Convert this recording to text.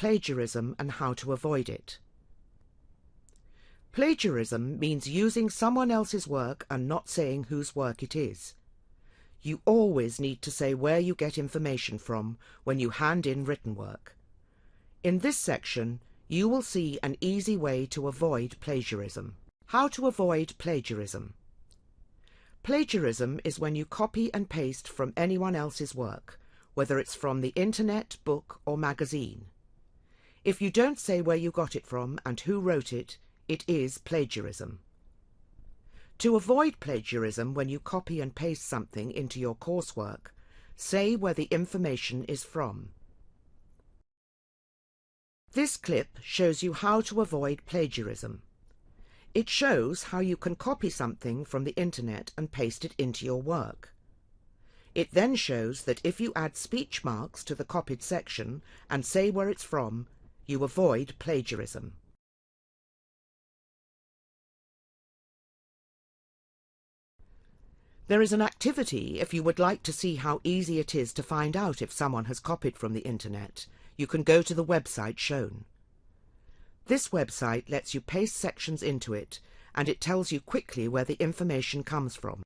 plagiarism and how to avoid it. Plagiarism means using someone else's work and not saying whose work it is. You always need to say where you get information from when you hand in written work. In this section, you will see an easy way to avoid plagiarism. How to avoid plagiarism. Plagiarism is when you copy and paste from anyone else's work, whether it's from the internet, book or magazine. If you don't say where you got it from and who wrote it, it is plagiarism. To avoid plagiarism when you copy and paste something into your coursework, say where the information is from. This clip shows you how to avoid plagiarism. It shows how you can copy something from the internet and paste it into your work. It then shows that if you add speech marks to the copied section and say where it's from, you avoid plagiarism. There is an activity if you would like to see how easy it is to find out if someone has copied from the internet. You can go to the website shown. This website lets you paste sections into it and it tells you quickly where the information comes from.